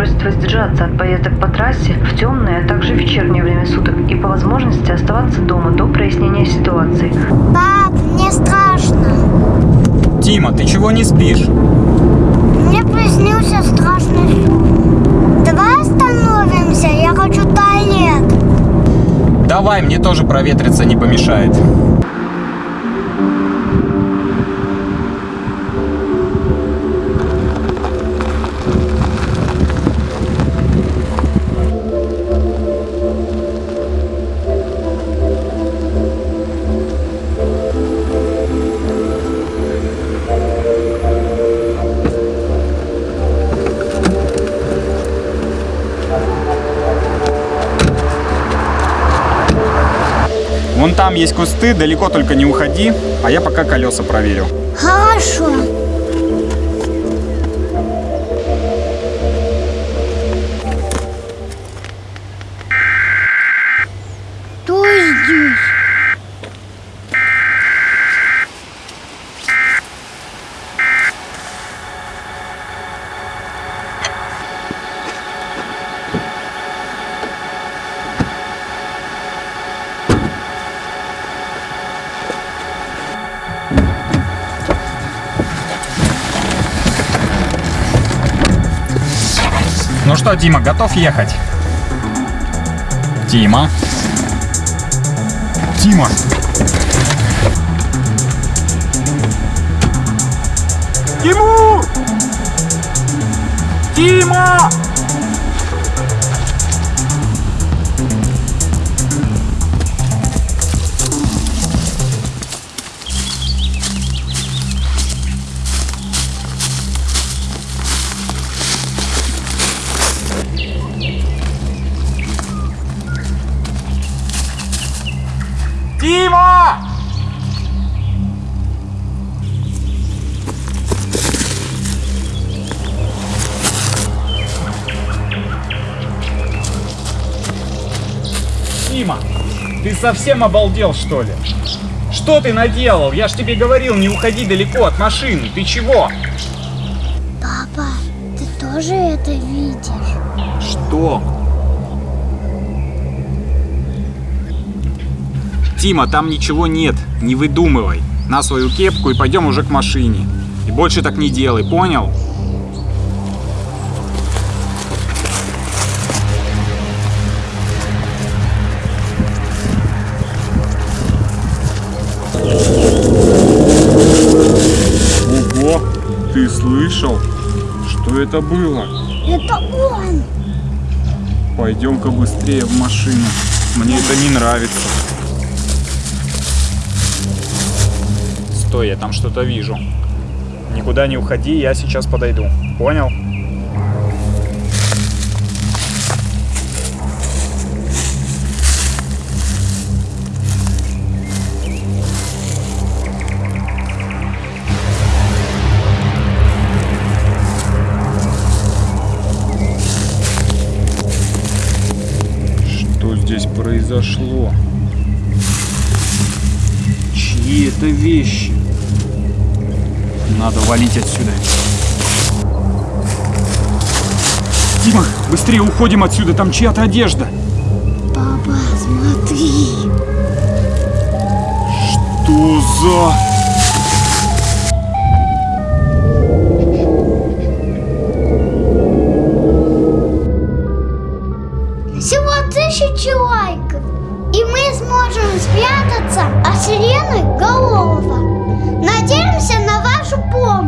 просит воздержаться от поездок по трассе в темное, а также вечернее время суток и по возможности оставаться дома до прояснения ситуации. Пап, мне страшно. Тима, ты чего не спишь? Мне приснился страшный сон. Давай остановимся, я хочу в туалет. Давай, мне тоже проветриться не помешает. Вон там есть кусты, далеко только не уходи, а я пока колеса проверю. Хорошо. Кто здесь? Ну что, Тима, готов ехать? Тима? Тима! Тимур! Тима! Тима, ты совсем обалдел, что ли? Что ты наделал? Я ж тебе говорил, не уходи далеко от машины. Ты чего? Папа, ты тоже это видишь? Что? Тима, там ничего нет. Не выдумывай. На свою кепку и пойдем уже к машине. И больше так не делай, понял? Слышал? Что это было? Это он. Пойдем-ка быстрее в машину. Мне это не нравится. Стой, я там что-то вижу. Никуда не уходи, я сейчас подойду. Понял? Произошло? Чьи это вещи? Надо валить отсюда. Дима, быстрее уходим отсюда, там чья-то одежда. Папа, смотри. Что за... тысячи лайков, и мы сможем спрятаться от сирены Голова. Надеемся на вашу помощь.